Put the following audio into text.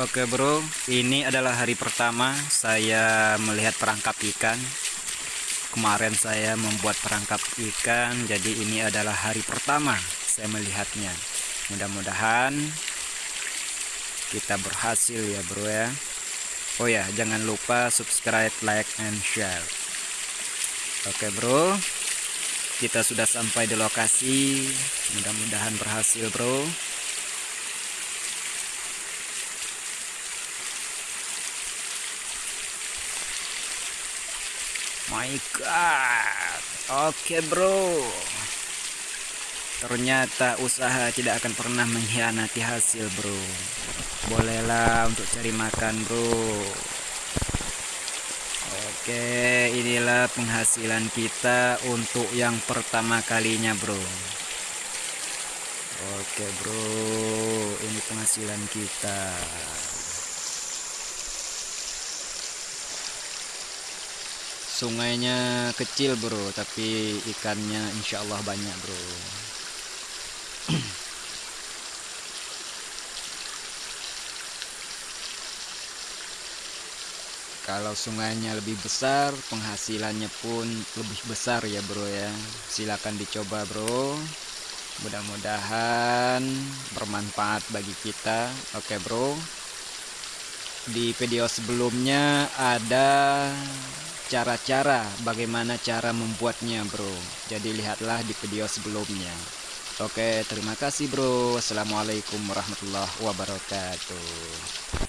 Oke bro, ini adalah hari pertama saya melihat perangkap ikan. Kemarin saya membuat perangkap ikan, jadi ini adalah hari pertama saya melihatnya. Mudah-mudahan kita berhasil ya bro ya. Oh ya, jangan lupa subscribe, like, and share. Oke bro, kita sudah sampai di lokasi. Mudah-mudahan berhasil bro. My God, oke bro. Ternyata usaha tidak akan pernah mengkhianati hasil bro. Bolehlah untuk cari makan bro. Oke, inilah penghasilan kita untuk yang pertama kalinya bro. Oke bro, ini penghasilan kita. Sungainya kecil bro tapi ikannya insya Allah banyak bro. Kalau sungainya lebih besar penghasilannya pun lebih besar ya bro ya. Silahkan dicoba bro. Mudah-mudahan bermanfaat bagi kita. Oke bro. Di video sebelumnya ada cara-cara bagaimana cara membuatnya bro. Jadi lihatlah di video sebelumnya. Oke terima kasih bro. Assalamualaikum warahmatullahi wabarakatuh